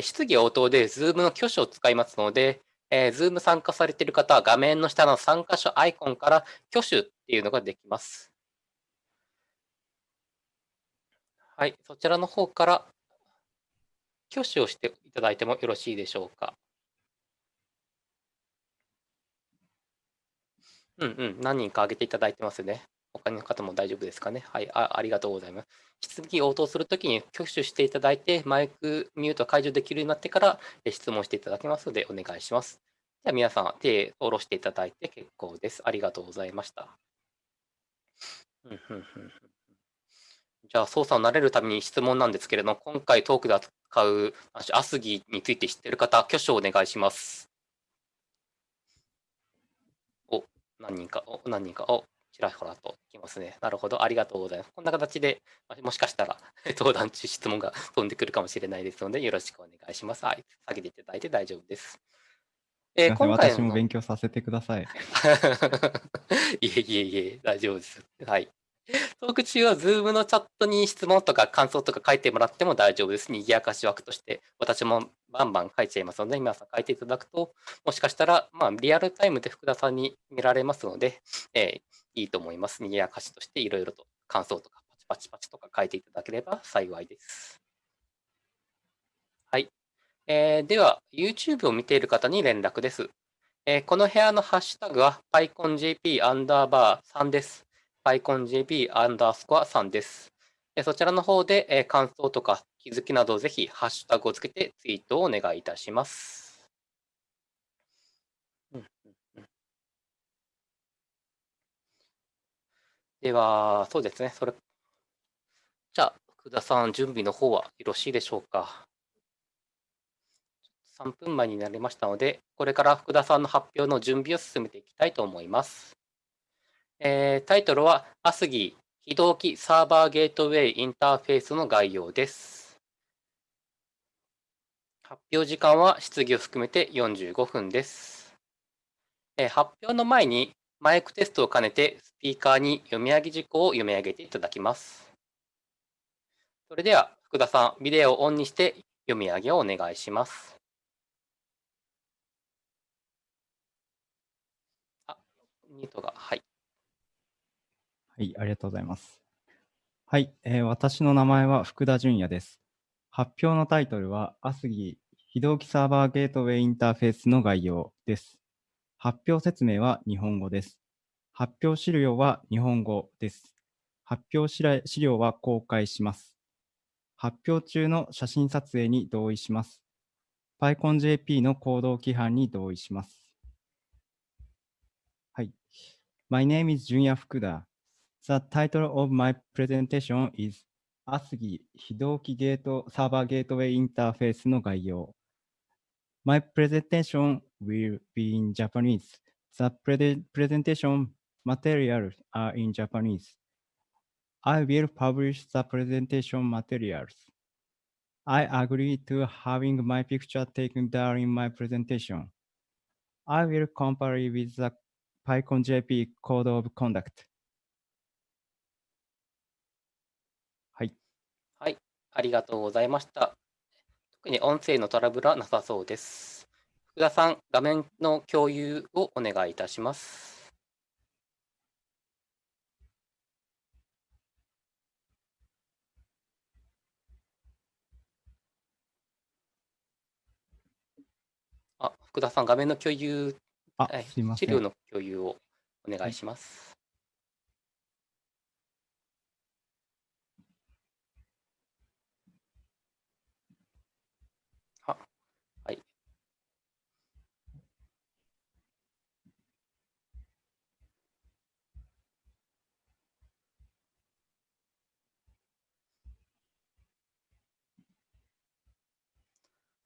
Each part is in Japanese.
質疑応答で Zoom の挙手を使いますので、えー、Zoom 参加されている方は画面の下の参加者アイコンから挙手っていうのができます。はい、そちらの方から挙手をしていただいてもよろしいでしょうか。うんうん、何人か挙げていただいてますね。他の方も大丈夫ですかね？はい、あありがとうございます。質疑応答するときに挙手していただいて、マイクミュート解除できるようになってから質問していただきますので、お願いします。では皆さん、手を下ろしていただいて結構です。ありがとうございました。じゃあ、操作を慣れるために質問なんですけれども、今回トークで扱うアスギについて知っている方、挙手をお願いします。お、何人か、お、何人か、お、ちらほらときますね。なるほど、ありがとうございます。こんな形で、もしかしたら 登壇中質問が飛んでくるかもしれないですので、よろしくお願いします。はい、下げていただいて大丈夫です。えー、今回私も勉強させてください。いえいえいえ、大丈夫です。はい。トーク中は Zoom のチャットに質問とか感想とか書いてもらっても大丈夫です。にぎやかし枠として、私もバンバン書いちゃいますので、皆さん書いていただくと、もしかしたら、まあ、リアルタイムで福田さんに見られますので、えー、いいと思います。にぎやかしとしていろいろと感想とかパチパチパチとか書いていただければ幸いです。はい。えー、では、YouTube を見ている方に連絡です。えー、この部屋のハッシュタグは PyConJP アンダーバー3です。PyConJP アンダースコア3です。そちらの方で、え感想とか気づきなどぜひハッシュタグをつけてツイートをお願いいたします。では、そうですね。それじゃあ、福田さん、準備の方はよろしいでしょうか。3分前になりましたので、これから福田さんの発表の準備を進めていきたいと思います。えー、タイトルは、アスギ非同期サーバーゲートウェイインターフェースの概要です。発表時間は質疑を含めて45分です。えー、発表の前にマイクテストを兼ねてスピーカーに読み上げ事項を読み上げていただきます。それでは福田さん、ビデオをオンにして読み上げをお願いします。あ、ミートが、はい。はい、ありがとうございます。はい、えー、私の名前は福田純也です。発表のタイトルは、アスギ非同期サーバーゲートウェイインターフェースの概要です。発表説明は日本語です。発表資料は日本語です。発表資料は公開します。発表中の写真撮影に同意します。PyConJP の行動規範に同意します。はい。My name is Junya Fukuda.The title of my presentation is ASGI 非同期ゲートサーバーゲートウェイインターフェースの概要。My presentation will be in Japanese. The pre presentation materials are in Japanese. I will publish the presentation materials. I agree to having my picture taken during my presentation. I will comply with the PyConJP Code of Conduct. はい。はいありがとうございました。特に音声のトラブルはなさそうです。福田さん、画面の共有をお願いいたします。あ、福田さん、画面の共有、あすいません資料の共有をお願いします。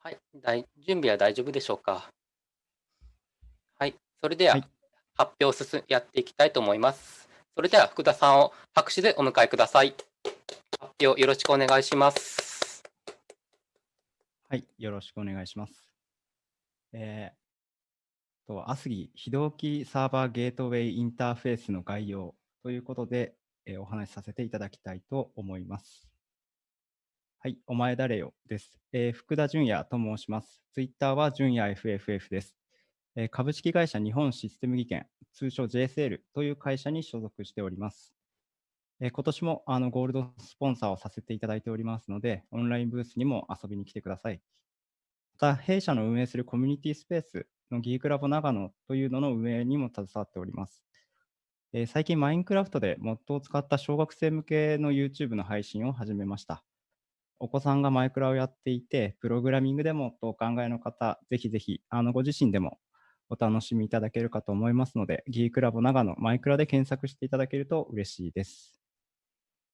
はい、大準備は大丈夫でしょうか？はい、それでは、はい、発表を進やっていきたいと思います。それでは福田さんを拍手でお迎えください。発表よろしくお願いします。はい、よろしくお願いします。えー、と、アスギ非同期サーバーゲートウェイインターフェースの概要ということで、えー、お話しさせていただきたいと思います。はい、お前誰よです。えー福田純也と申します。ツイッターは純也 FFF です。えー株式会社日本システム技研、通称 JSL という会社に所属しております。えー今年もあのゴールドスポンサーをさせていただいておりますので、オンラインブースにも遊びに来てください。また、弊社の運営するコミュニティスペースのギークラボ長野というのの運営にも携わっております。え最近、マインクラフトでモッドを使った小学生向けの YouTube の配信を始めました。お子さんがマイクラをやっていて、プログラミングでもとお考えの方、ぜひぜひ、あのご自身でもお楽しみいただけるかと思いますので、ギークラボ長野マイクラで検索していただけると嬉しいです。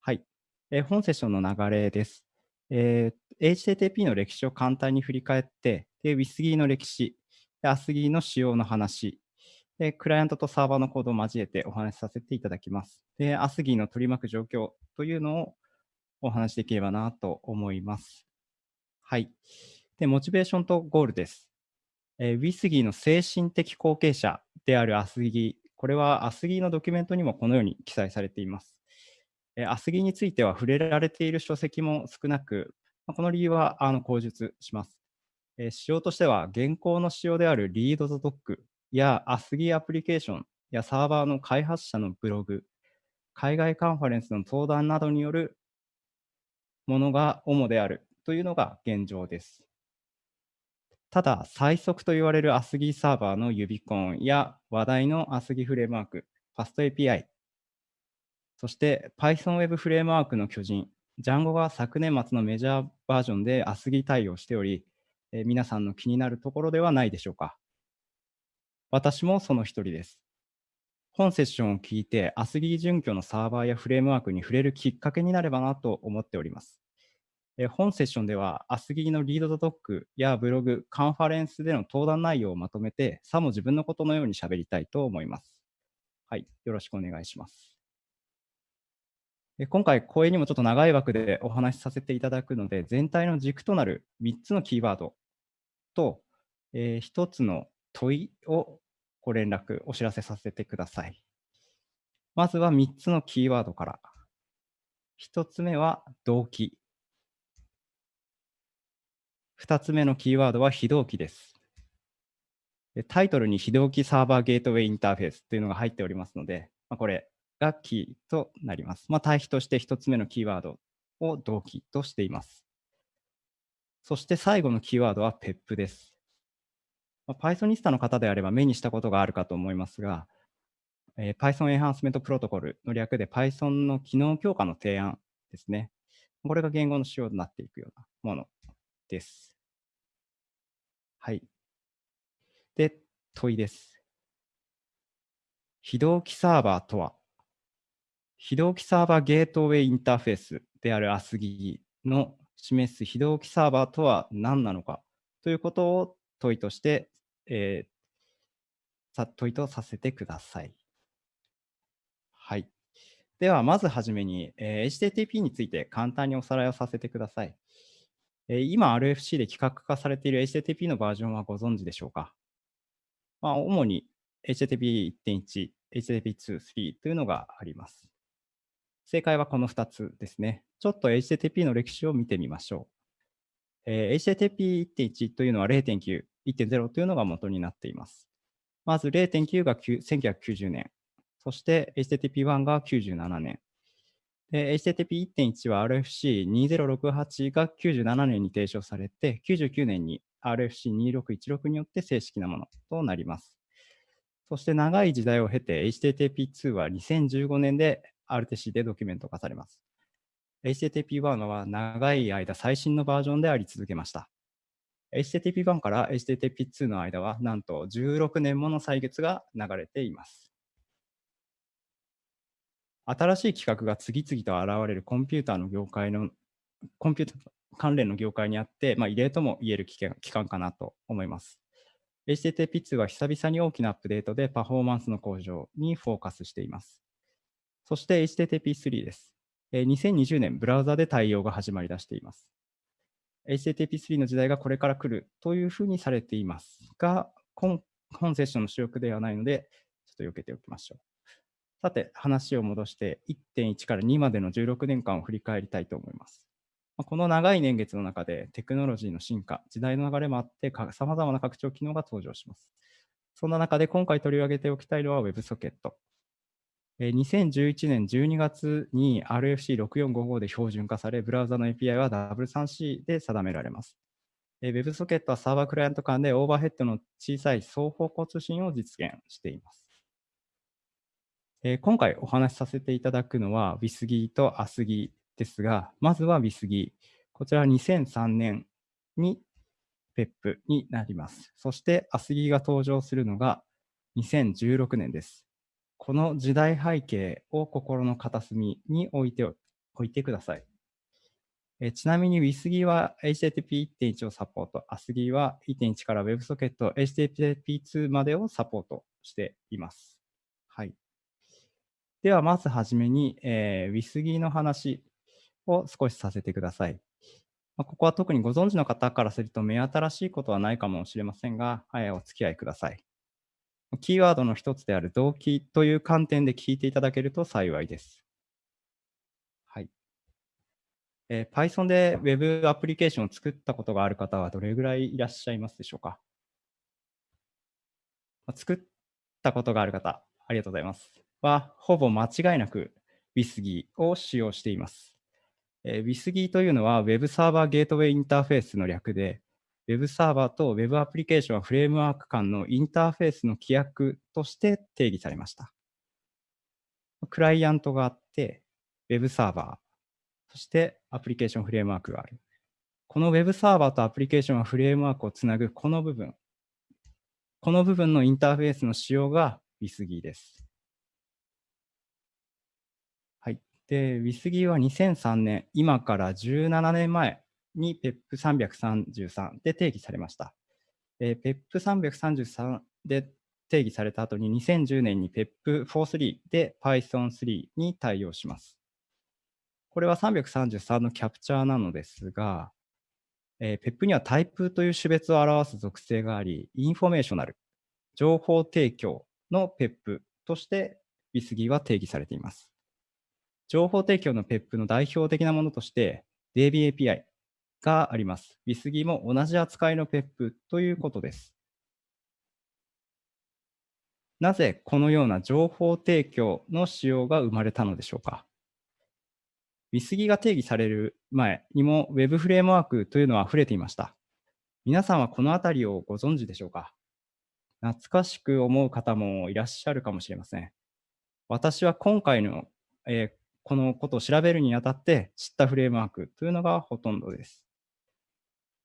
はい。えー本セッションの流れです。えー HTTP の歴史を簡単に振り返って、で WISGI の歴史、で ASGI の仕様の話、でクライアントとサーバーのコードを交えてお話しさせていただきます。で、ASGI の取り巻く状況というのをお話しできればなと思います。はい。で、モチベーションとゴールです。えー、WISGI の精神的後継者である ASGI、これは ASGI のドキュメントにもこのように記載されています。えー、ASGI については触れられている書籍も少なく、まあこの理由はあの口述します。えー仕様としては、現行の仕様である ReadTheDoc や ASGI アプリケーションやサーバーの開発者のブログ、海外カンファレンスの登壇などによるものが主であるというのが現状です。ただ、最速と言われる ASGI サーバーのユビコンや話題の ASGI フレームワーク、FastAPI、そして Python Web フレームワークの巨人、Django が昨年末のメジャーバージョンで ASGI 対応しており、え皆さんの気になるところではないでしょうか。私もその一人です。本セッションを聞いて ASGI 準拠のサーバーやフレームワークに触れるきっかけになればなと思っております。え本セッションでは ASGI のリードドックやブログ、カンファレンスでの登壇内容をまとめて、さも自分のことのように喋りたいと思います。はい、よろしくお願いします。え今回、講演にもちょっと長い枠でお話しさせていただくので、全体の軸となる3つのキーワードと、え1つの問いをご連絡、お知らせさせてください。まずは3つのキーワードから。1つ目は動機。2つ目のキーワードは非同期です。タイトルに非同期サーバーゲートウェイインターフェースというのが入っておりますので、まあ、これがキーとなります。まあ、対比として1つ目のキーワードを同期としています。そして最後のキーワードは PEP です。まあ、Pythonista の方であれば目にしたことがあるかと思いますが、えー Python Enhancement Protocol の略で Python の機能強化の提案ですね。これが言語の仕様になっていくようなものです。はい。で、問いです。非同期サーバーとは、非同期サーバーゲートウェイインターフェースである ASGI の示す非同期サーバーとは何なのかということを問いとして、えーさ問いとさせてください。はい。では、まずはじめに、えー HTTP について簡単におさらいをさせてください。えー今、RFC で企画化されている HTTP のバージョンはご存知でしょうか、まあ、主に HTTP1.1、HTTP2、3というのがあります。正解はこの2つですね。ちょっと HTTP の歴史を見てみましょう。えー HTTP1.1 というのは0.9、1.0というのが元になっています。まず0.9が1990年、そして HTTP1 が97年。で HTTP1.1 は RFC2068 が97年に提唱されて、99年に RFC2616 によって正式なものとなります。そして長い時代を経て HTTP2 は2015年で RTC でドキュメント化されます。HTTP1 は長い間最新のバージョンであり続けました。HTTP1 から HTTP2 の間はなんと16年もの歳月が流れています。新しい企画が次々と現れるコンピューターの業界の、コンピューター関連の業界にあって、まあ、異例とも言える期間かなと思います。HTTP2 は久々に大きなアップデートでパフォーマンスの向上にフォーカスしています。そして HTTP3 です。2020年、ブラウザで対応が始まり出しています。HTTP3 の時代がこれから来るというふうにされていますが、本セッションの主力ではないので、ちょっと避けておきましょう。さて、話を戻して1.1から2までの16年間を振り返りたいと思います。この長い年月の中でテクノロジーの進化、時代の流れもあって、さまざまな拡張機能が登場します。そんな中で今回取り上げておきたいのは WebSocket。2011年12月に RFC6455 で標準化され、ブラウザの API は W3C で定められます。WebSocket はサーバークライアント間でオーバーヘッドの小さい双方向通信を実現しています。えー今回お話しさせていただくのは WISGI と ASGI ですが、まずは WISGI。こちらは2003年に PEP になります。そして ASGI が登場するのが2016年です。この時代背景を心の片隅に置いておいてください。えちなみに WISGI は HTTP1.1 をサポート、ASGI は1.1から WebSocket HTTP2 までをサポートしています。はい。では、まずはじめに、えー、WISGI の話を少しさせてください。まあここは特にご存知の方からすると目新しいことはないかもしれませんが、はい、お付き合いください。キーワードの一つである動機という観点で聞いていただけると幸いです。はい。えー Python で Web アプリケーションを作ったことがある方はどれぐらいいらっしゃいますでしょうか？作ったことがある方、ありがとうございます。は、ほぼ間違いなく WISGI を使用しています。えー WISGI というのは Web サーバーゲートウェイインターフェースの略で、Web サーバーと Web アプリケーションフレームワーク間のインターフェースの規約として定義されました。クライアントがあって、Web サーバー、そしてアプリケーションフレームワークがある。この Web サーバーとアプリケーションはフレームワークをつなぐこの部分、この部分のインターフェースの仕様が WISGI です。で、WISGI は2003年、今から17年前に PEP333 で定義されました。えー PEP333 で定義された後に2010年に PEP43 で Python3 に対応します。これは333のキャプチャーなのですが、えー PEP にはタイプという種別を表す属性があり、 informational、情報提供の PEP として WSGI は定義されています。情報提供の PEP の代表的なものとして DBAPI があります。WISG も同じ扱いの PEP ということです。なぜこのような情報提供の仕様が生まれたのでしょうか？WISG が定義される前にも Web フレームワークというのは溢れていました。皆さんはこのあたりをご存知でしょうか？懐かしく思う方もいらっしゃるかもしれません。私は今回の、えーこのことを調べるにあたって知ったフレームワークというのがほとんどです。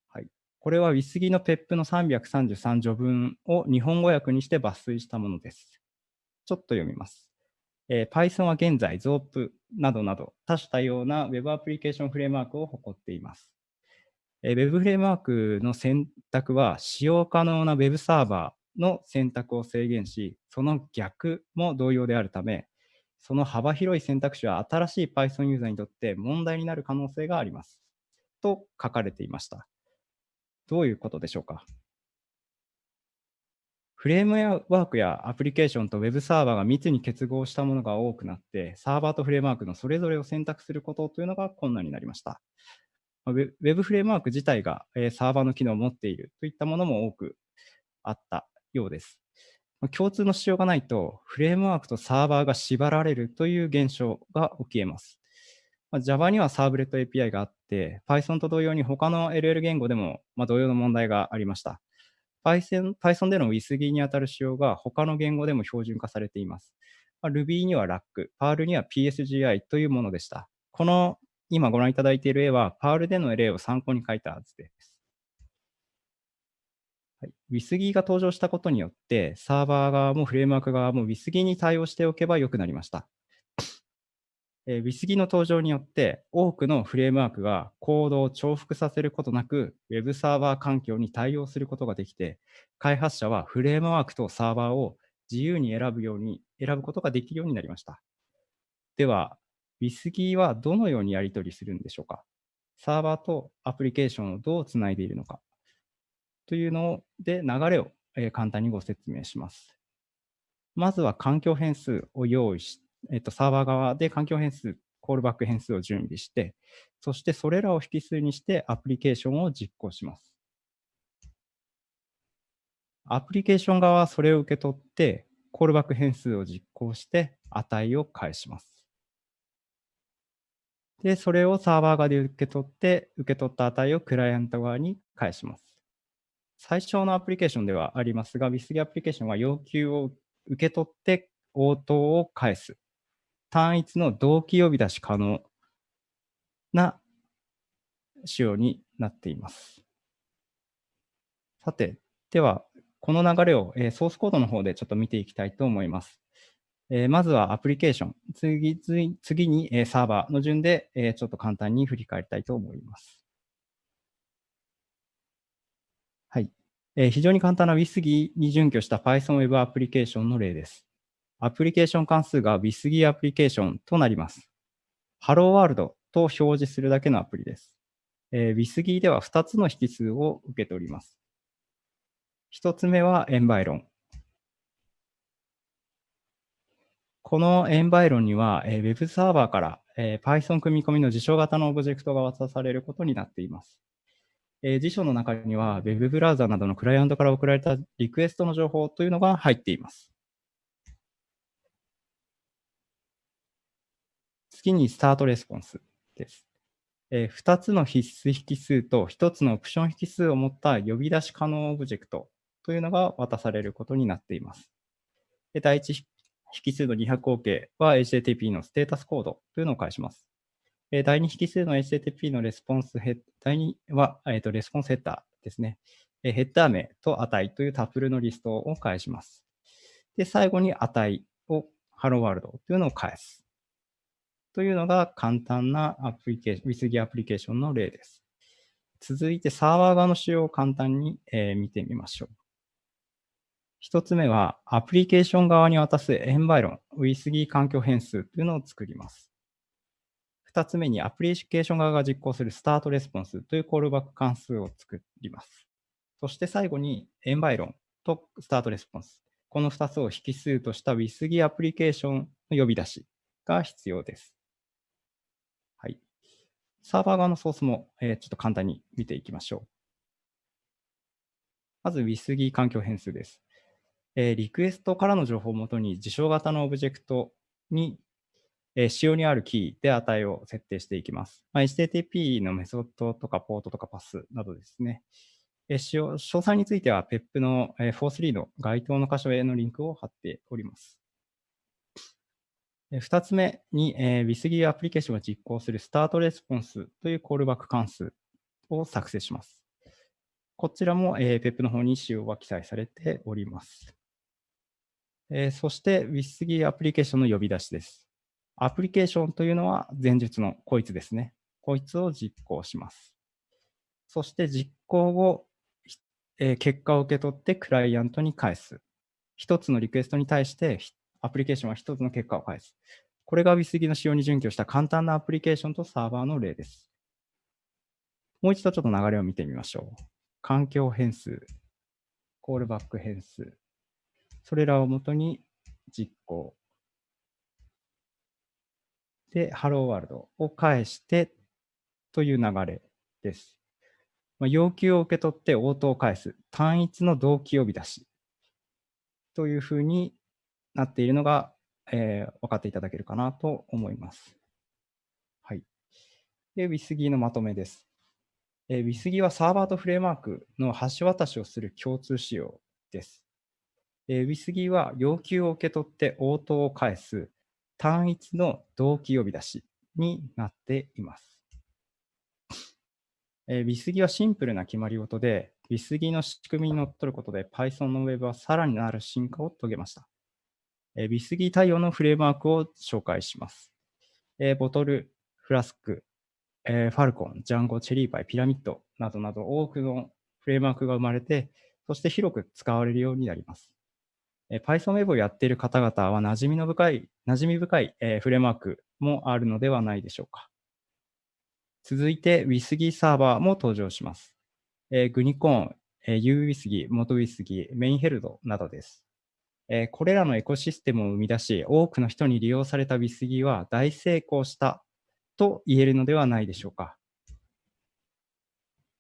はい、これは WISG の PEP の333序文を日本語訳にして抜粋したものです。ちょっと読みます。えー Python は現在 ZOP などなど多種多様な Web アプリケーションフレームワークを誇っています。えー Web フレームワークの選択は使用可能な Web サーバーの選択を制限し、その逆も同様であるため、その幅広い選択肢は新しい Python ユーザーにとって問題になる可能性があります。と書かれていました。どういうことでしょうか？フレームワークやアプリケーションと Web サーバーが密に結合したものが多くなって、サーバーとフレームワークのそれぞれを選択することというのが困難になりました。まあ Web フレームワーク自体がサーバーの機能を持っているといったものも多くあったようです。共通の仕様がないと、フレームワークとサーバーが縛られるという現象が起き得ます。まあ Java にはサーブレット API があって、Python と同様に他の LL 言語でもまあ同様の問題がありました。Python, Python での WISGI にあたる仕様が他の言語でも標準化されています。まあ Ruby には RAC、Perl には PSGI というものでした。この今ご覧いただいている絵は Perl での例を参考に書いた図です。はい、WISG が登場したことによって、サーバー側もフレームワーク側も WISGI に対応しておけばよくなりました。えー WISG の登場によって、多くのフレームワークがコードを重複させることなく、Web サーバー環境に対応することができて、開発者はフレームワークとサーバーを自由に選ぶように、選ぶことができるようになりました。では、WISGI はどのようにやり取りするんでしょうか？サーバーとアプリケーションをどうつないでいるのか？というので流れを簡単にご説明します。まずは環境変数を用意し、えっと、サーバー側で環境変数、コールバック変数を準備して、そしてそれらを引数にしてアプリケーションを実行します。アプリケーション側はそれを受け取って、コールバック変数を実行して値を返します。で、それをサーバー側で受け取って、受け取った値をクライアント側に返します。最初のアプリケーションではありますが、Withgy アプリケーションは要求を受け取って応答を返す。単一の同期呼び出し可能な仕様になっています。さて、では、この流れを、えー、ソースコードの方でちょっと見ていきたいと思います。えー、まずはアプリケーション、次次に、えー、サーバーの順で、え、ちょっと簡単に振り返りたいと思います。はい。えー、非常に簡単な WISGI に準拠した Python Web アプリケーションの例です。アプリケーション関数が WISGI アプリケーションとなります。Hello World と表示するだけのアプリです。えー、WISGI では2つの引数を受けております。1つ目はエンバイロン。このエンバイロンには、えー、Web サーバーから、え、Python 組み込みの事象型のオブジェクトが渡されることになっています。えー、辞書の中には Web ブラウザなどのクライアントから送られたリクエストの情報というのが入っています。次に start response です。えー、2つの必須引数と1つのオプション引数を持った呼び出し可能オブジェクトというのが渡されることになっています。第1引数の200 OK は HTTP のステータスコードというのを返します。え第2引数の HTTP のレスポンスヘッ第2は、えー、とレスポンスヘッダーですね。えヘッダー名と値というタプルのリストを返します。で、最後に値を Hello World というのを返す。というのが簡単なアプリケーション、水着アプリケーションの例です。続いてサーバー側の仕様を簡単に、え、見てみましょう。一つ目は、アプリケーション側に渡すエンバイロン、WithGi 環境変数というのを作ります。二つ目に、アプリケーション側が実行するスタートレスポンスというコールバック関数を作ります。そして最後に、エンバイロンとスタートレスポンス。この2つを引数とした WithGi アプリケーションの呼び出しが必要です。はい。サーバー側のソースも、えー、ちょっと簡単に見ていきましょう。まず WithGi 環境変数です。えー、リクエストからの情報をもとに事象型のオブジェクトに、えー、仕様にあるキーで値を設定していきます。まあ、HTTP のメソッドとかポートとかパスなどですね。えー、使用詳細については PEP の、えー、4.3の該当の箇所へのリンクを貼っております。2つ目に、えー、WithGi アプリケーションが実行するスタートレスポンスというコールバック関数を作成します。こちらも、えー、PEP の方に仕様は記載されております。えー、そして WithGi アプリケーションの呼び出しです。アプリケーションというのは前述のこいつですね。こいつを実行します。そして実行後、えー、結果を受け取ってクライアントに返す。一つのリクエストに対してアプリケーションは一つの結果を返す。これが WISG の仕様に準拠した簡単なアプリケーションとサーバーの例です。もう一度ちょっと流れを見てみましょう。環境変数、コールバック変数、それらをもとに実行。で、Hello World を返してという流れです。まあ、要求を受け取って応答を返す。単一の同期呼び出し。というふうになっているのが、えー、分かっていただけるかなと思います。はい。で、WISGI のまとめです。えー、WISG はサーバーとフレームワークの橋渡しをする共通仕様です。えー、WISG は要求を受け取って応答を返す単一の同期呼び出しになっています。えー、WISGI はシンプルな決まり事で、WISGI の仕組みにのっとることで Python の Web はさらになる進化を遂げました。えー、WISGI 対応のフレームワークを紹介します。えー、ボトル、フラスク、えー、ファルコン、ジャンゴ、チェリーパイ、ピラミッドなどなど多くのフレームワークが生まれて、そして広く使われるようになります。Python Web をやっている方々は馴染みの深い、馴染み深い、えー、フレームワークもあるのではないでしょうか。続いて WISG サーバーも登場します。えー、グニコーン、えー、UWISGI、元 WISGI、メインヘルドなどです。えー、これらのエコシステムを生み出し、多くの人に利用された WISG は大成功したと言えるのではないでしょうか。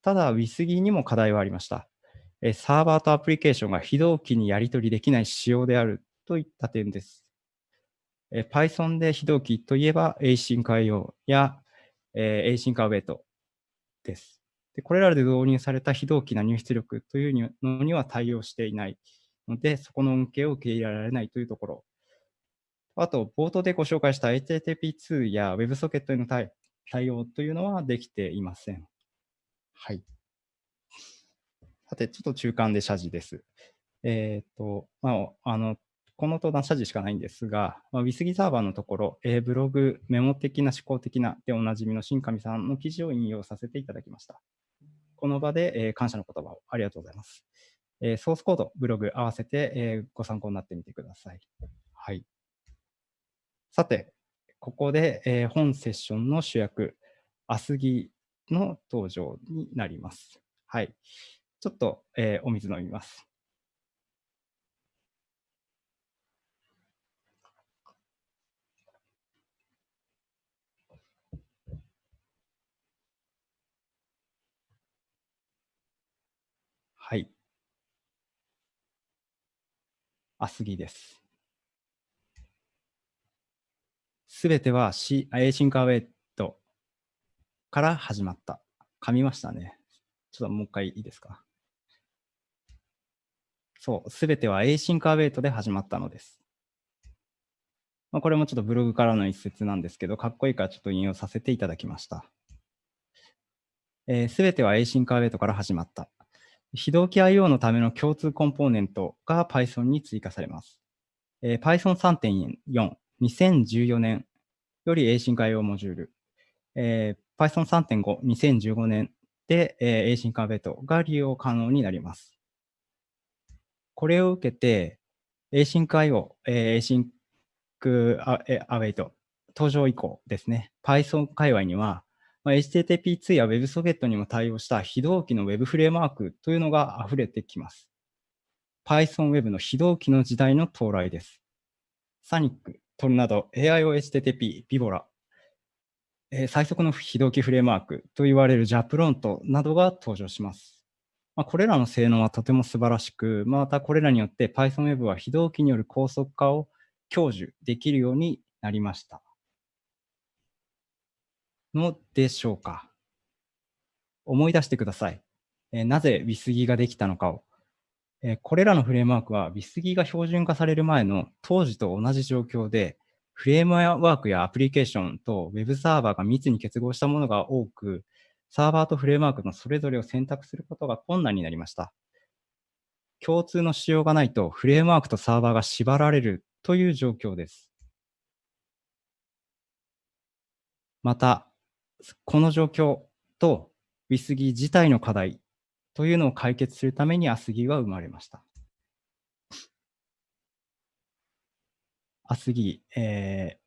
ただ、WISG にも課題はありました。サーバーとアプリケーションが非同期にやり取りできない仕様であるといった点です。Python で非同期といえば Async.io や Async.await です。でこれらで導入された非同期な入出力というのには対応していないので、そこの恩恵を受け入れられないというところ。あと、冒頭でご紹介した HTTP2 や WebSocket への対応というのはできていません。はい。さて、ちょっと中間で謝辞です。えっ、ー、と、まあ、あの、この登壇謝辞しかないんですが、まあ、WISG サーバーのところ、えー、ブログ、メモ的な思考的なでおなじみの新上さんの記事を引用させていただきました。この場で、えー、感謝の言葉をありがとうございます。えー、ソースコード、ブログ合わせて、えご参考になってみてください。はい。さて、ここで、え本セッションの主役、アスギの登場になります。はい。ちょっと、えお水飲みます。はい。あすぎです。すべては C、 async await から始まった。噛みましたね。ちょっともう一回いいですか？そう、すべては async await で始まったのです。まあ、これもちょっとブログからの一節なんですけど、かっこいいからちょっと引用させていただきました。す、えー、べ、ては async await から始まった。非同期 IO のための共通コンポーネントが Python に追加されます。えー、Python 3.4、2014年より Async IO モジュール、えー、Python 3.5、2015年で、えー、Async Await が利用可能になります。これを受けて、Async IO、えー、Async Await 登場以降ですね、Python 界隈にはまあ、HTTP2 や WebSocket にも対応した非同期の Web フレームワークというのが溢れてきます。Python Web の非同期の時代の到来です。サニック、トルナド、AIOHTTP、ビボラ、えー、最速の非同期フレームワークと言われる JAPRONT などが登場します。まあ、これらの性能はとても素晴らしく、またこれらによって Python Web は非同期による高速化を享受できるようになりました。のでしょうか。思い出してください。え、なぜ WISG ができたのかを。え、これらのフレームワークは WISG が標準化される前の当時と同じ状況で、フレームワークやアプリケーションと Web サーバーが密に結合したものが多く、サーバーとフレームワークのそれぞれを選択することが困難になりました。共通の仕様がないとフレームワークとサーバーが縛られるという状況です。また、この状況と WISG 自体の課題というのを解決するために ASGI は生まれました。ASGI、え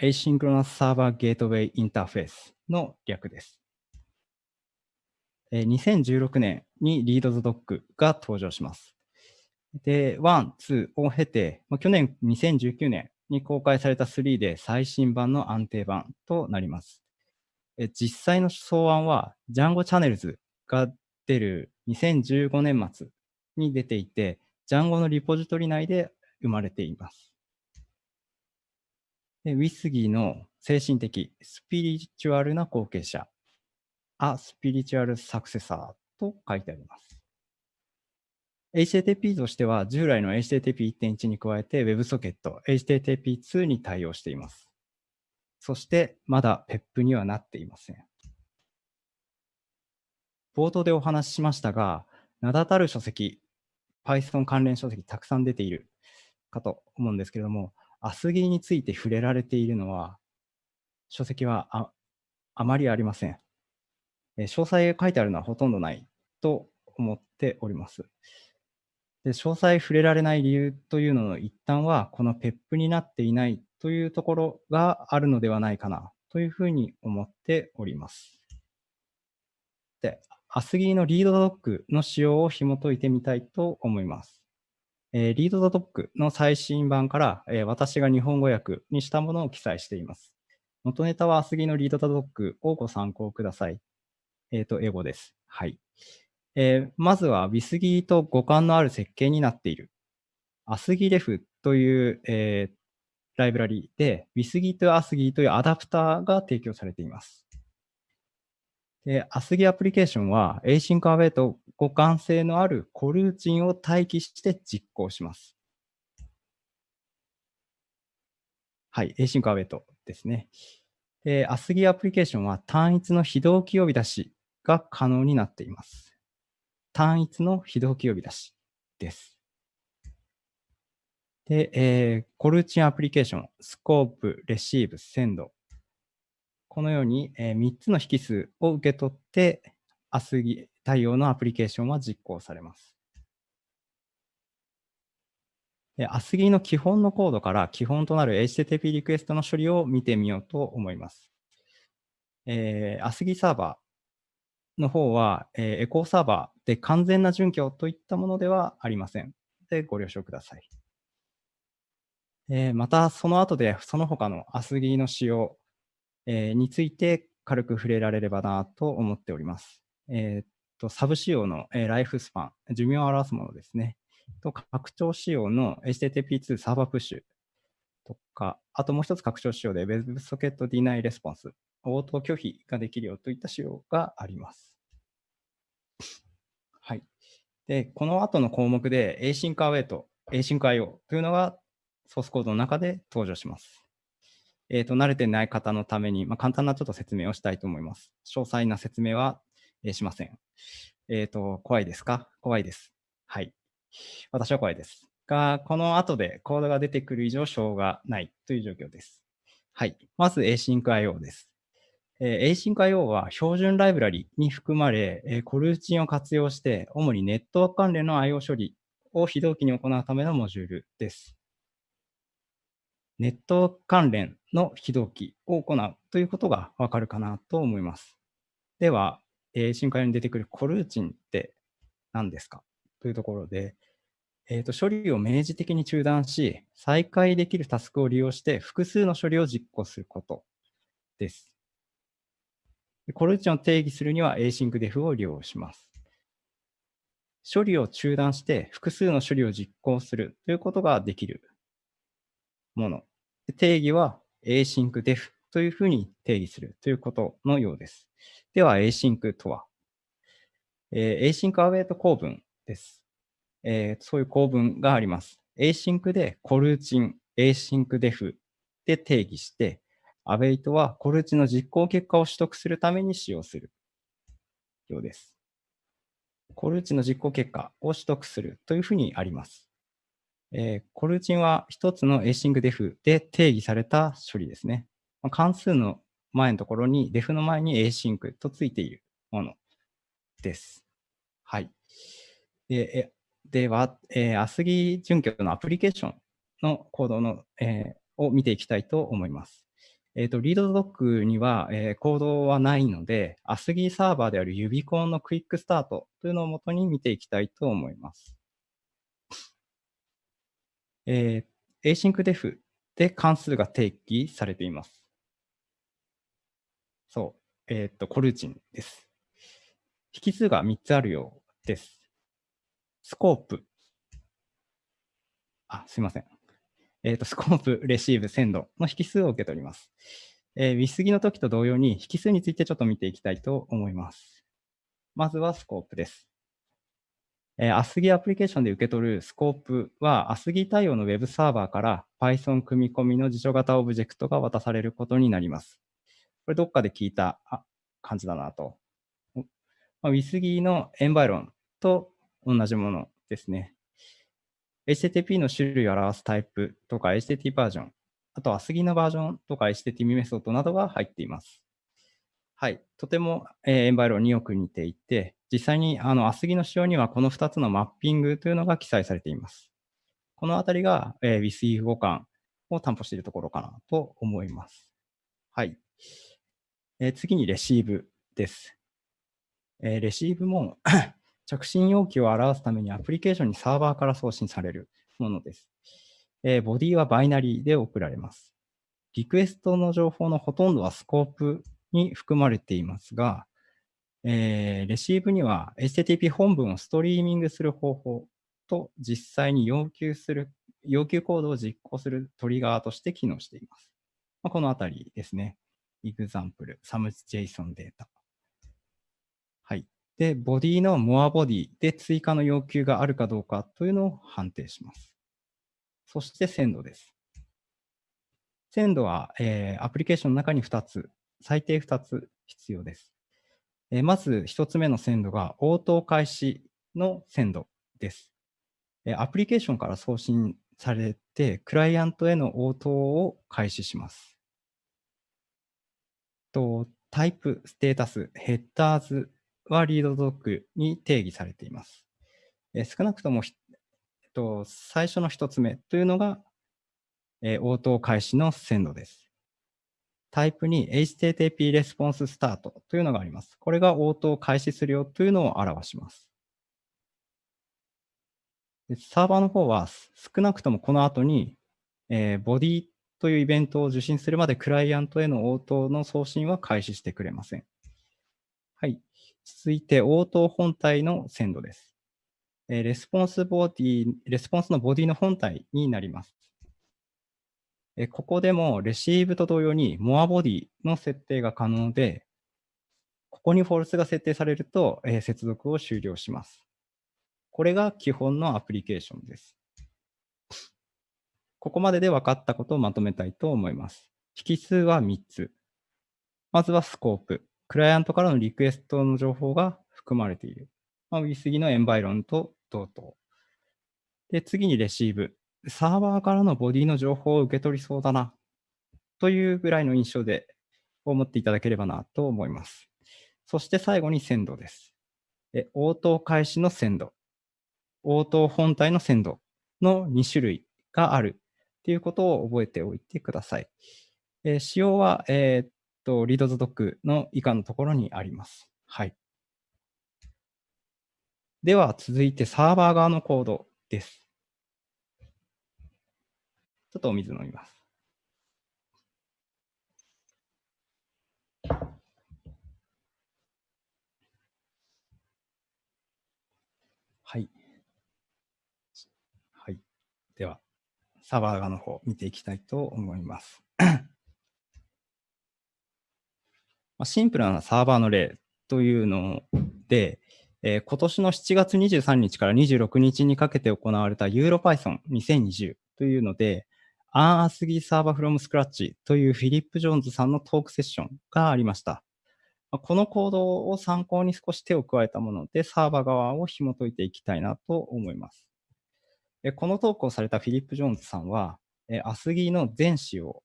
ー、Asynchronous Server Gateway Interface の略です。2016年に ReadTheDoc が登場します。で、1、2を経て、去年2019年に公開された3で最新版の安定版となります。実際の草案は Django Channels が出る2015年末に出ていて、Django のリポジトリ内で生まれています。で WISG の精神的、スピリチュアルな後継者、A Spiritual Successor と書いてあります。HTTP としては従来の HTTP1.1 に加えて WebSocket、HTTP2 に対応しています。そしてまだ PEP にはなっていません。冒頭でお話ししましたが、名だたる書籍、Python 関連書籍たくさん出ているかと思うんですけれども、アスギーについて触れられているのは、書籍はああまりありません。詳細が書いてあるのはほとんどないと思っております。で詳細触れられない理由というのの一端は、この PEP になっていないというところがあるのではないかなというふうに思っております。で、アスギーのリードドックの仕様を紐解いてみたいと思います。えー、リードドックの最新版から、えー、私が日本語訳にしたものを記載しています。元ネタはアスギのリードタドックをご参考ください。えっ、と、英語です。はい。えー、まずは、ビスギーと互換のある設計になっている。アスギレフという、えー、ライブラリで、ビスギーとアスギーというアダプターが提供されています。で、 ASGI アプリケーションは、 async await と互換性のあるコルーチンを待機して実行します。はい、 async await ですね。で、 ASGI アプリケーションは単一の非同期呼び出しが可能になっています。単一の非同期呼び出しです。で、えー、コルーチンアプリケーション、 scope、receive、send。このように、えー、3つの引数を受け取って、アスギ対応のアプリケーションは実行されます。アスギの基本のコードから基本となる HTTP リクエストの処理を見てみようと思います。えー、アスギサーバーの方は、えー、エコーサーバーで完全な準拠といったものではありません。で、ご了承ください。えー、また、その後でその他のアスギの仕様、えー、について軽く触れられればなと思っております。えー、っと、サブ仕様の、えー、ライフスパン、寿命を表すものですね。と、拡張仕様の HTTP2 サーバープッシュとか、あともう一つ拡張仕様で WebSocket Deny Response、応答拒否ができるよといった仕様があります。はい。で、この後の項目で Async Await、Async IO というのがソースコードの中で登場します。えっ、ー、と、慣れてない方のために、まあ、簡単なちょっと説明をしたいと思います。詳細な説明は、えー、しません。えっ、ー、と、怖いですか？怖いです。はい。私は怖いです。が、この後でコードが出てくる以上、しょうがないという状況です。はい。まず AsyncIO です。えー、AsyncIO は標準ライブラリに含まれ、えー、コルーチンを活用して、主にネットワーク関連の IO 処理を非同期に行うためのモジュールです。ネットワーク関連の非同期を行うということがわかるかなと思います。では、えー、深海に出てくるコルーチンって何ですか？というところで、えーと、処理を明示的に中断し、再開できるタスクを利用して複数の処理を実行することです。コルーチンを定義するには async-def を利用します。処理を中断して複数の処理を実行するということができるもの。定義は async-def というふうに定義するということのようです。では async とは、えー、async await 構文です。えー、そういう構文があります。async でコルーチン、async-def で定義して、await はコルーチンの実行結果を取得するために使用するようです。コルーチンの実行結果を取得するというふうにあります。えー、コルーチンは一つの async-def で定義された処理ですね。関数の前のところに def の前に async とついているものです。はい。ででは、えー、アスギ準拠のアプリケーションのコードの、えー、を見ていきたいと思います。えっ、ー、と、リードドックには、えー、コードはないので、アスギサーバーであるユビコンのクイックスタートというのをもとに見ていきたいと思います。えー、async-def で関数が定義されています。そう。えっ、と、コルーチンです。引数が3つあるようです。スコープ。あ、すいません。えっ、と、 scope、receive、send の引数を受け取ります。えー、 WSGI の時と同様に引数についてちょっと見ていきたいと思います。まずは scope です。えー、ASGI アプリケーションで受け取る scope は ASGI 対応の Web サーバーから Python 組み込みの辞書型オブジェクトが渡されることになります。これどっかで聞いた感じだなと。まあ、 WSGI の environと同じものですね。HTTP の種類を表すタイプとか HTTP バージョン、あと ASGI のバージョンとか HTTP メソッドなどが入っています。はい。とても、えー、エンバイロンによく似ていて、実際にあの、アスギの仕様にはこの2つのマッピングというのが記載されています。このあたりが、えー、WISE 互換を担保しているところかなと思います。はい。えー、次にレシーブです。えー、レシーブも着信要求を表すためにアプリケーションにサーバーから送信されるものです。えー、ボディはバイナリーで送られます。リクエストの情報のほとんどはスコープに含まれていますが、えー、レシーブには HTTP 本文をストリーミングする方法と実際に要求する、要求コードを実行するトリガーとして機能しています。まあ、このあたりですね。example, some.json データ。はい。で、ボディの more body で追加の要求があるかどうかというのを判定します。そして鮮度です。鮮度は、えー、アプリケーションの中に2つ、最低2つ必要です。えー、まず1つ目の鮮度が応答開始の鮮度です。えー、アプリケーションから送信されて、クライアントへの応答を開始します。とタイプ、ステータス、ヘッダーズはリードドッグに定義されています。え、少なくとも、えっと、最初の1つ目というのがえ、応答開始の鮮度です。タイプに HTTP レスポンススタートというのがあります。これが応答開始するよというのを表します。サーバーの方は少なくともこの後に、えー、 body というイベントを受信するまでクライアントへの応答の送信は開始してくれません。はい。続いて応答本体の send です。 response body、レスポンスのボディの本体になります。ここでも receive と同様に moreBody の設定が可能で、ここに False が設定されると、接続を終了します。これが基本のアプリケーションです。ここまでで分かったことをまとめたいと思います。引数は3つ。まずはスコープ。クライアントからのリクエストの情報が含まれている。まあ、WISG のエンバイロンと同等。で、次にレシーブ。サーバーからのボディの情報を受け取りそうだな、というぐらいの印象で思っていただければなと思います。そして最後に鮮度です。え応答開始の鮮度、応答本体の鮮度の2種類があるということを覚えておいてください。え仕様は、えー、と、リードズドックの以下のところにあります。はい。では続いてサーバー側のコードです。ちょっとお水飲みます。はい。はい。では、サーバー側の方見ていきたいと思います。シンプルなサーバーの例というので、えー、今年の7月23日から26日にかけて行われた EuroPython2020 というので、アンアスギーサーバーフロムスクラッチというフィリップ・ジョーンズさんのトークセッションがありました。このコードを参考に少し手を加えたもので、サーバー側を紐解いていきたいなと思います。このトークをされたフィリップ・ジョーンズさんは、 ASGI の全仕様、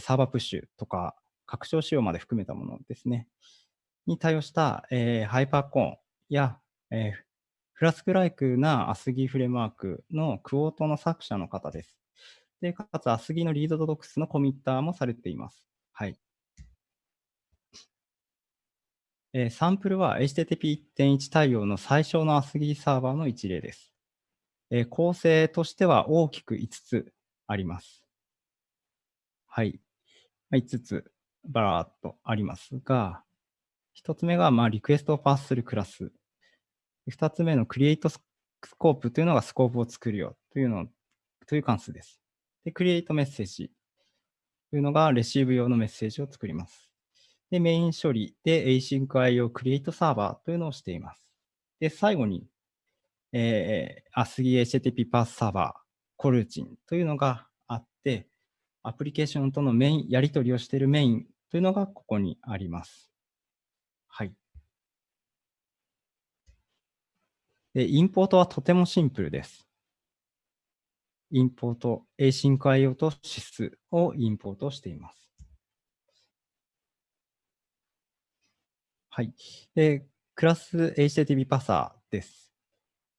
サーバープッシュとか拡張仕様まで含めたものですね、に対応した、 Hypercorn や、 Flask ライクな ASGI フレームワークの Quart の作者の方です。で、かつ、 ASGI の Read the Docs のコミッターもされています。はい。えー、サンプルは HTTP1.1 対応の最小のアスギーサーバーの一例です。えー、構成としては大きく5つあります。はい。5つバラーっとありますが、1つ目が、まあ、リクエストをパスするクラス。2つ目のクリエイトスコープというのがスコープを作るよというのという関数です。で、クリエイトメッセージというのがレシーブ用のメッセージを作ります。で、メイン処理で AsyncIO Create Server というのをしています。で、最後に、えー、ASCII HTTP Path Server コルーチンというのがあって、アプリケーションとのメイン、やり取りをしているメインというのがここにあります。はい。で、インポートはとてもシンプルです。インポート、Async.io と指数をインポートしています。はい。で、クラス HTTP パサーです。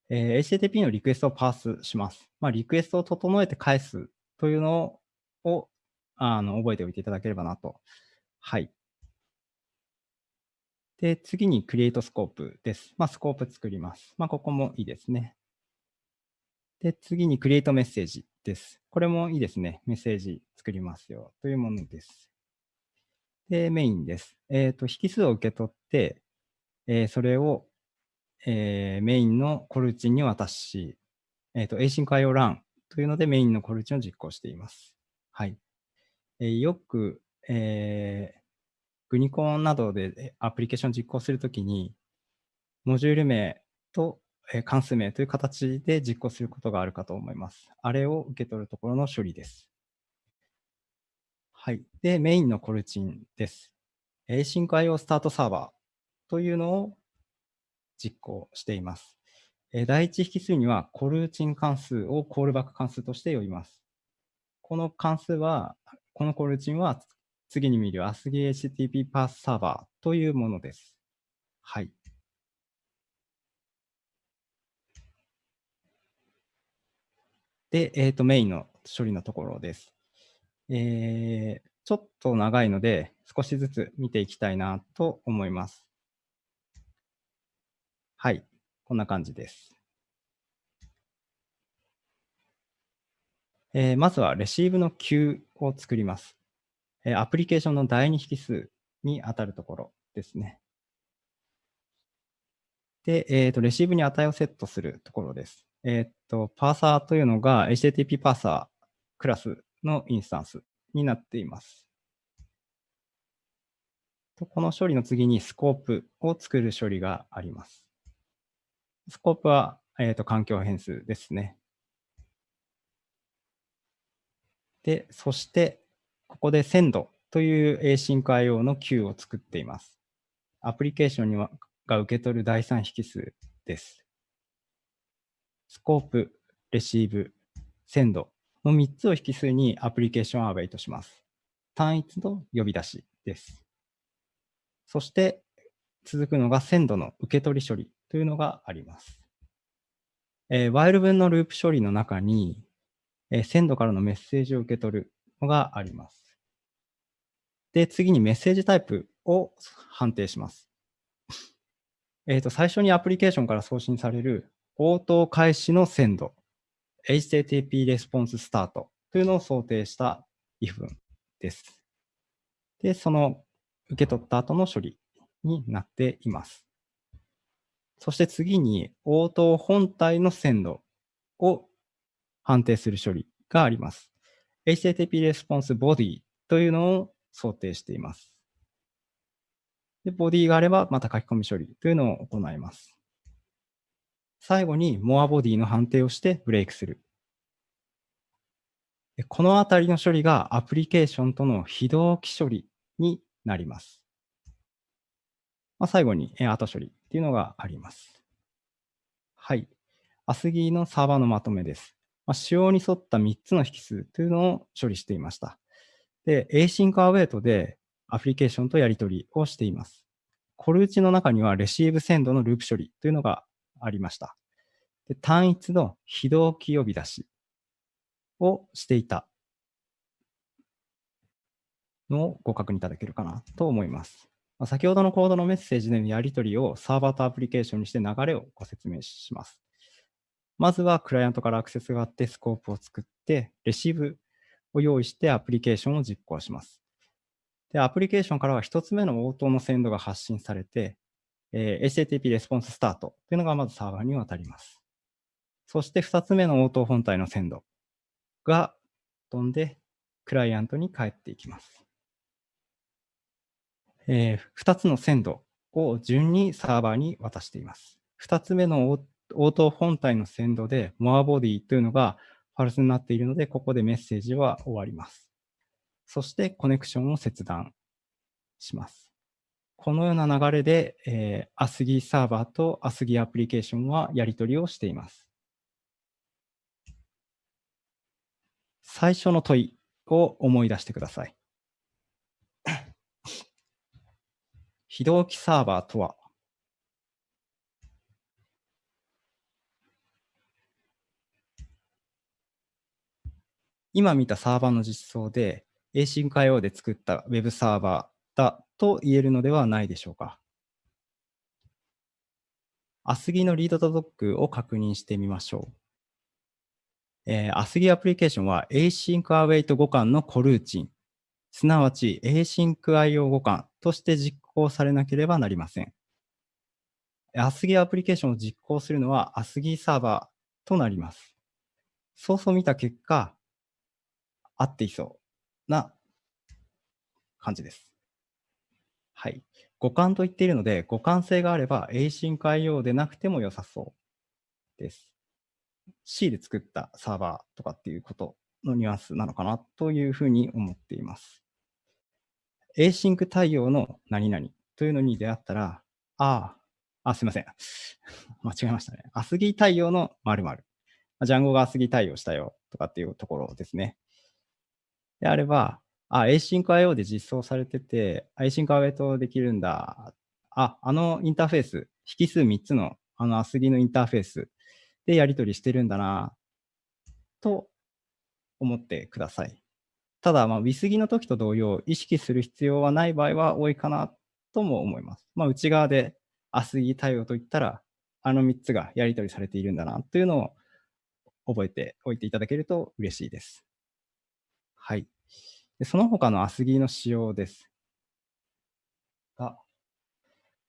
えー、HTTP のリクエストをパースします。まあ、リクエストを整えて返すというのをあの覚えておいていただければなと。はい。で、次に Create Scope です。まあ、スコープ作ります。まあ、ここもいいですね。で、次に create message です。これもいいですね。メッセージ作りますよというものです。で、メインです。えっ、と、引数を受け取って、えーそれを、えーメインのコルチンに渡し、えっ、と、async IO run というのでメインのコルチンを実行しています。はい。えーよく、えーグニコンなどでアプリケーション実行するときに、モジュール名と関数名という形で実行することがあるかと思います。あれを受け取るところの処理です。はい。で、メインのコルチンです。async IO スタートサーバーというのを実行しています。第一引数にはコルチン関数をコールバック関数として呼びます。この関数は、このコルチンは次に見る ASCII HTTP パスサーバーというものです。はい。で、えっ、と、メインの処理のところです。えーちょっと長いので、少しずつ見ていきたいなと思います。はい。こんな感じです。えーまずは、レシーブの Q を作ります。えアプリケーションの第二引数に当たるところですね。で、えっ、と、レシーブに値をセットするところです。えっ、と、パーサーというのが HTTP パーサークラスのインスタンスになっています。この処理の次にスコープを作る処理があります。スコープは、えー、と環境変数ですね。で、そして、ここで send という async IO の Q を作っています。アプリケーションにはが受け取る第三引数です。スコープ、レシーブ、send の3つを引数にアプリケーションアウェイとします。単一の呼び出しです。そして続くのが send の受け取り処理というのがあります。えー、while 文のループ処理の中に、えー、send からのメッセージを受け取るのがあります。で、次にメッセージタイプを判定します。えっ、と、最初にアプリケーションから送信される応答開始の send、HTTP レスポンススタートというのを想定した if 文です。で、その受け取った後の処理になっています。そして次に応答本体の send を判定する処理があります。HTTP レスポンス body というのを想定しています。で、ボディがあればまた書き込み処理というのを行います。最後に more body の判定をしてブレイクする。でこのあたりの処理がアプリケーションとの非同期処理になります。まあ、最後に後処理っていうのがあります。はい。アスギーのサーバーのまとめです。まあ、仕様に沿った3つの引数というのを処理していました。で、async await でアプリケーションとやり取りをしています。コルチの中にはレシーブセンドのループ処理というのがありました。で単一の非同期呼び出しをしていたのをご確認いただけるかなと思います。まあ、先ほどのコードのメッセージでのやり取りをサーバーとアプリケーションにして流れをご説明します。まずはクライアントからアクセスがあってスコープを作って、レシーブを用意してアプリケーションを実行します。で、アプリケーションからは一つ目の応答のセンドが発信されて、えー HTTP レスポンススタートというのがまずサーバーに渡ります。そして二つ目の応答本体のセンドが飛んで、クライアントに返っていきます。えー、2つのセンドを順にサーバーに渡しています。2つ目の応答本体のセンドで moreBody というのがファルスになっているので、ここでメッセージは終わります。そしてコネクションを切断します。このような流れで、えー、ASCII サーバーと ASCII アプリケーションはやり取りをしています。最初の問いを思い出してください。非同期サーバーとは今見たサーバーの実装で async IO で作った Web サーバーだと言えるのではないでしょうか。ASCII のリードとドックを確認してみましょう。えー、アスギアプリケーションは Async Await 互換のコルーチン、すなわち Async IO 互換として実行されなければなりません。アスギアプリケーションを実行するのはアスギサーバーとなります。そうそう見た結果、合っていそうな感じです。はい。互換と言っているので、互換性があれば Async IO でなくても良さそうです。C で作ったサーバーとかっていうことのニュアンスなのかなというふうに思っています。Async 対応の何々というのに出会ったら、ああ、あ、すいません。間違えましたね。アスギ対応の〇〇。ジャンゴがアスギ対応したよとかっていうところですね。であれば、あ、AsyncIO で実装されてて、AsyncIO できるんだ。あ、あのインターフェース、引数3つのあのアスギのインターフェースでやり取りしてるんだな、と思ってください。ただ、まあ、ウィスギの時と同様、意識する必要はない場合は多いかなとも思います。まあ、内側でアスギ対応といったら、あの3つがやり取りされているんだなというのを覚えておいていただけると嬉しいです。はい。でその他のアスギの仕様です。が、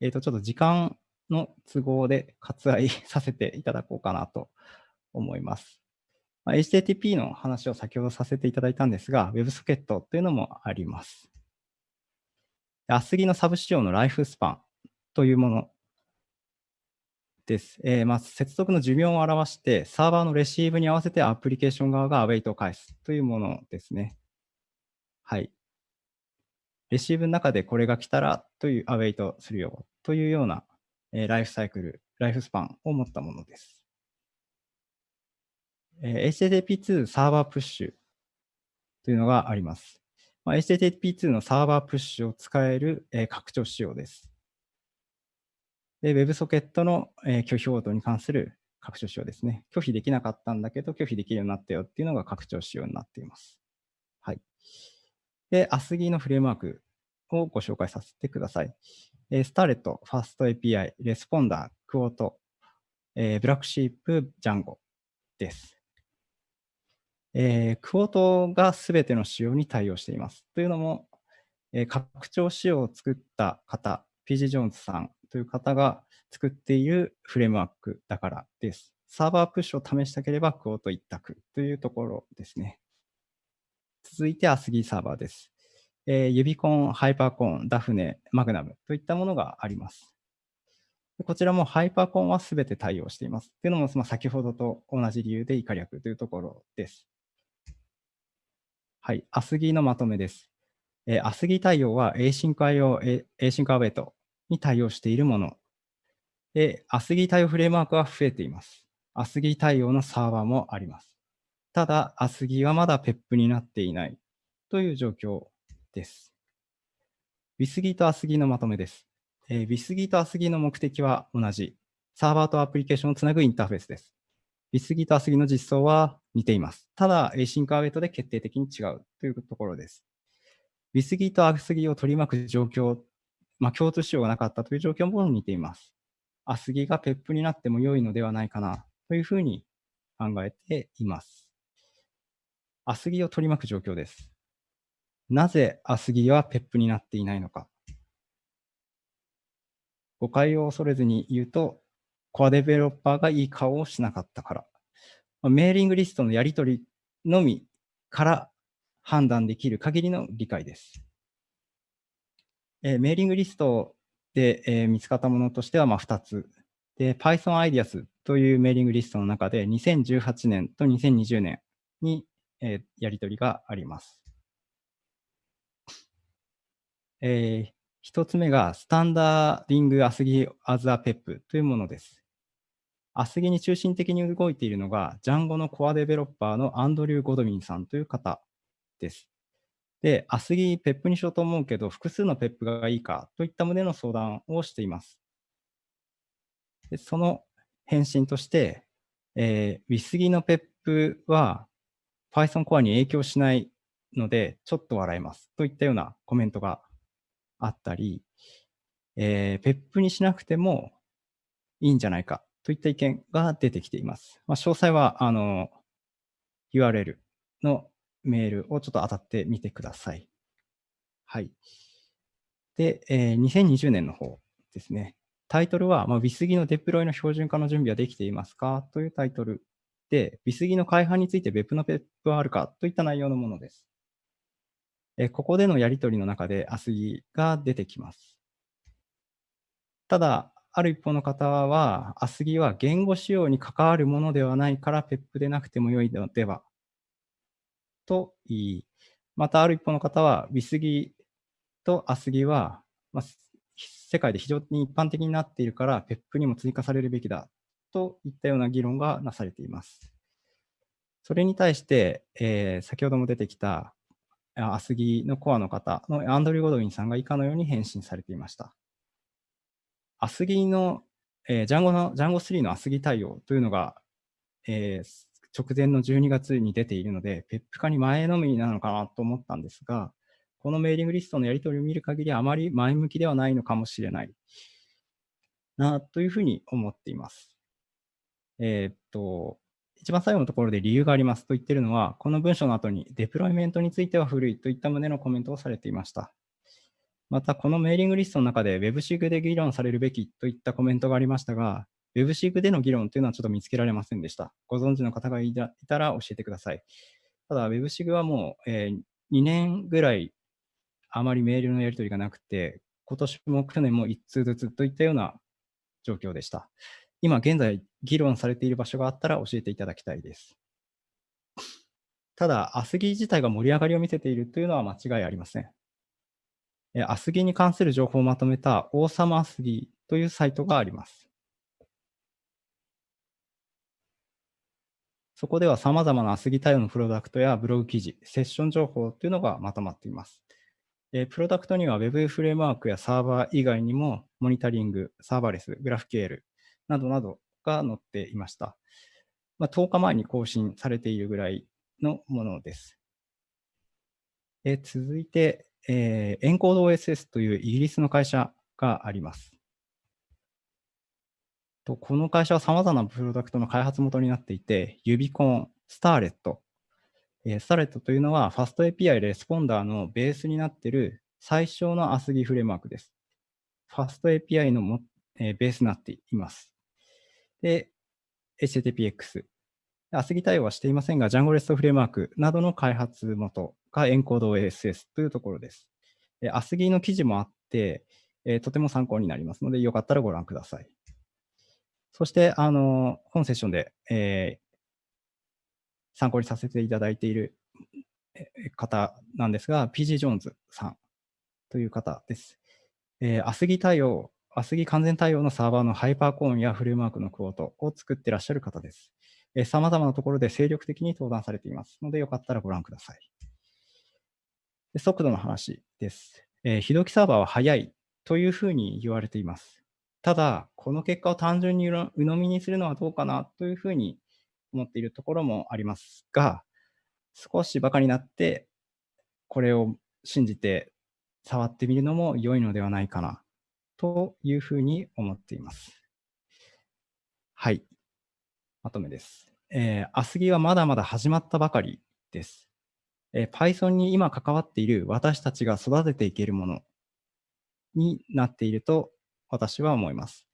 えっ、ー、と、ちょっと時間の都合で割愛 させていただこうかなと思います。まあ、HTTP の話を先ほどさせていただいたんですが、WebSocket というのもあります。アスギのサブ仕様のライフスパンというものです。えー、まあ、接続の寿命を表して、サーバーのレシーブに合わせてアプリケーション側がアウェイトを返すというものですね。はい。レシーブの中でこれが来たらというアウェイトするよというような、えー、ライフサイクル、ライフスパンを持ったものです。えー、HTTP2 サーバープッシュというのがあります。まあ、HTTP2 のサーバープッシュを使える、えー、拡張仕様です。で、WebSocket の、え、拒否応答に関する拡張仕様ですね。拒否できなかったんだけど、拒否できるようになったよっていうのが拡張仕様になっています。はい。で、 ASGI のフレームワークをご紹介させてください。え、 Starlette、FastAPI、Responder、Quart、え、 BlackSheep、Djangoです。えー、クオートがすべての仕様に対応しています。というのも、え、拡張仕様を作った方、PG ジョーンズさんという方が作っているフレームワークだからです。サーバープッシュを試したければクオート一択というところですね。続いてアスギーサーバーです。えー、ユビコン、ハイパーコン、ダフネ、マグナムといったものがあります。こちらもハイパーコンはすべて対応しています。というのも、まあ、先ほどと同じ理由で以下略というところです。はい、アスギーのまとめです。えー、アスギ対応は Async Async Await に対応しているもの。で、アスギ対応フレームワークは増えています。アスギ対応のサーバーもあります。ただ、アスギはまだ PEP になっていないという状況です。ウィスギーとアスギのまとめです。えー、ウィスギーとアスギの目的は同じ。サーバーとアプリケーションをつなぐインターフェースです。ウィスギーとアスギの実装は似ています。ただ、Async Await で決定的に違うというところです。ウィスギーとアスギを取り巻く状況まあ、共通仕様がなかったという状況も似ています。アスギが PEP になっても良いのではないかなというふうに考えています。アスギを取り巻く状況です。なぜアスギは PEP になっていないのか。誤解を恐れずに言うと、コアデベロッパーがいい顔をしなかったから。メーリングリストのやり取りのみから判断できる限りの理解です。えー、メーリングリストで、えー、見つかったものとしてはまあ2つ。で、Python Ideas というメーリングリストの中で2018年と2020年に、えー、やり取りがあります。えー、1つ目が Standardising ASGI as a PEP というものです。 ASGI に中心的に動いているのが、 Django の core developer のアンドリュー・ゴドウィンさんという方です。で、 ASGI PEP にしようと思うけど、複数の PEP がいいかといった旨の相談をしています。でその返信として、えー、ウィスギのペップは Python コアに影響しないので、ちょっと笑えますといったようなコメントがあったり、えー、ペップにしなくてもいいんじゃないかといった意見が出てきています。まあ、詳細は、あの、URL のメールをちょっと当たってみてください。はい。で、えー、2020年の方ですね。タイトルは、まあ、WISG のデプロイの標準化の準備はできていますか？というタイトルで、WISG の改版について別のペップはあるかといった内容のものです。えここでのやり取りの中で ASGI が出てきます。ただ、ある一方の方は、ASGI は言語仕様に関わるものではないから PEP でなくても良いのではと言い、またある一方の方は WISG と ASGI は、まあ、世界で非常に一般的になっているから PEP にも追加されるべきだといったような議論がなされています。それに対して、えー、先ほども出てきたアスギのコアの方のアンドリュー・ゴドウィンさんが以下のように返信されていました。アスギの、えー、ジャンゴの、ジャンゴ3のアスギ対応というのが、えー、直前の12月に出ているので、ペップ化に前のめりなのかなと思ったんですが、このメーリングリストのやり取りを見る限りあまり前向きではないのかもしれないなというふうに思っています。えー、っと、一番最後のところで理由がありますと言ってるのは、この文章の後にデプロイメントについては古いといった旨のコメントをされていました。また、このメーリングリストの中で WebSig で議論されるべきといったコメントがありましたが、WebSig での議論というのはちょっと見つけられませんでした。ご存知の方がいたら教えてください。ただ、WebSig はもう、えー、2年ぐらいあまりメールのやり取りがなくて、今年も去年も1通ずつといったような状況でした。今現在議論されている場所があったら教えていただきたいです。ただ、アスギ自体が盛り上がりを見せているというのは間違いありません。アスギに関する情報をまとめた王様アスギというサイトがあります。そこでは様々なアスギ対応のプロダクトやブログ記事、セッション情報というのがまとまっています。えプロダクトには Web フレームワークやサーバー以外にもモニタリング、サーバーレス、グラフ QL、などなどが載っていました。まあ、10日前に更新されているぐらいのものです。え続いて、えー、エンコード OSS というイギリスの会社があります。とこの会社は様々なプロダクトの開発元になっていて、 Uvicorn、Starlette、えー、 Starlette というのは FastAPI レスポンダーのベースになっている最小の ASGI フレームワークです。FastAPI のも、えー、ベースになっています。で、HTTPX。ASCII 対応はしていませんが、Django REST フレームワークなどの開発元がエンコード OSS というところです。ASCII の記事もあって、えとても参考になりますので、よかったらご覧ください。そして、あの、本セッションで、えー、参考にさせていただいている方なんですが、PG ジョーンズさんという方です。えー、ASCII 対応アスギ完全対応のサーバーのハイパーコーンやフレームワークのクオートを作ってらっしゃる方です。さまざまなところで精力的に登壇されていますので、よかったらご覧ください。で速度の話です。えー、非同期サーバーは速いというふうに言われています。ただ、この結果を単純に鵜呑みにするのはどうかなというふうに思っているところもありますが、少しバカになって、これを信じて触ってみるのも良いのではないかなというふうに思っています。はい。まとめです。えー、アスギはまだまだ始まったばかりです。えー、Python に今関わっている私たちが育てていけるものになっていると私は思います。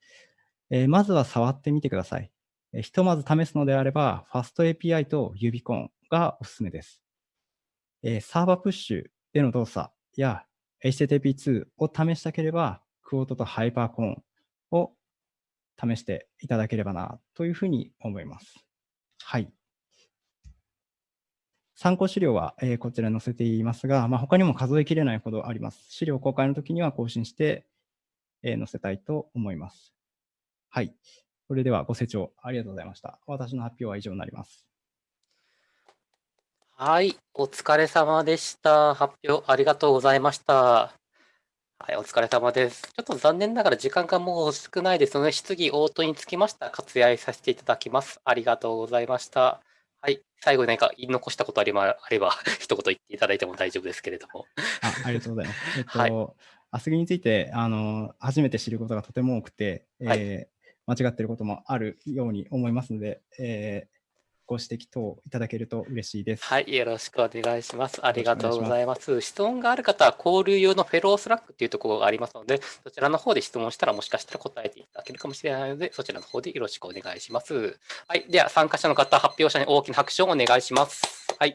えー、まずは触ってみてください。えー、ひとまず試すのであれば、FastAPI と Ubicon がおすすめです。えー、サーバープッシュでの動作や HTTP2 を試したければ、クオートとハイパーコーンを試していただければなというふうに思います。はい。参考資料は、えー、こちら載せていますが、まあ、他にも数えきれないほどあります。資料公開の時には更新して、えー、載せたいと思います。はい。それではご清聴ありがとうございました。私の発表は以上になります。はい。お疲れ様でした。発表ありがとうございました。はい、お疲れ様です。ちょっと残念ながら時間がもう少ないですので、質疑応答につきました。割愛させていただきます。ありがとうございました。はい、最後に何か言い残したことあれば、あれば 一言言っていただいても大丈夫ですけれども。あありがとうございます。えっと、はい、アスギについてあの初めて知ることがとても多くて、えー、はい、間違っていることもあるように思いますので、えーご指摘等いただけると嬉しいです。はい、よろしくお願いします。ありがとうごよろしくお願いしますざいます。質問がある方は、交流用のフェロースラックっていうところがありますので、そちらの方で質問したら、もしかしたら答えていただけるかもしれないので、そちらの方でよろしくお願いします。はい、では、参加者の方、発表者に大きな拍手をお願いします。はい。